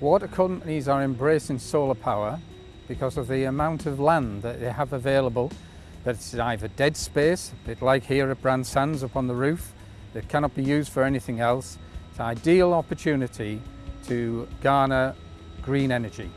Water companies are embracing solar power because of the amount of land that they have available that's either dead space, a bit like here at Bran Sands up on the roof, that cannot be used for anything else. It's an ideal opportunity to garner green energy.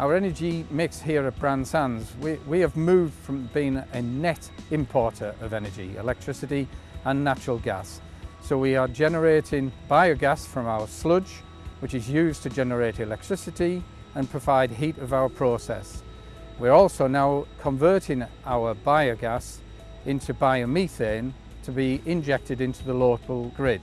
Our energy mix here at Bran Sands, we, we have moved from being a net importer of energy, electricity and natural gas. So we are generating biogas from our sludge, which is used to generate electricity and provide heat of our process. We're also now converting our biogas into biomethane to be injected into the local grid.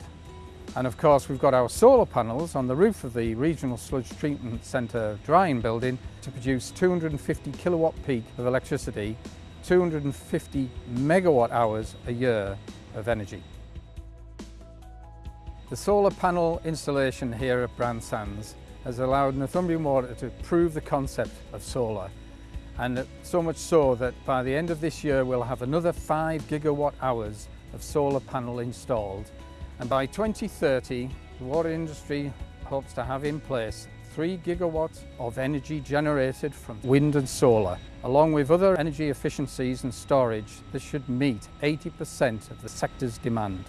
And of course we've got our solar panels on the roof of the Regional Sludge Treatment Centre drying building to produce 250 kilowatt peak of electricity, 250 megawatt hours a year of energy. The solar panel installation here at Bran Sands has allowed Northumbrian Water to prove the concept of solar and so much so that by the end of this year we'll have another 5 gigawatt hours of solar panel installed and by 2030 the water industry hopes to have in place 3 gigawatts of energy generated from wind and solar. Along with other energy efficiencies and storage, this should meet 80% of the sector's demand.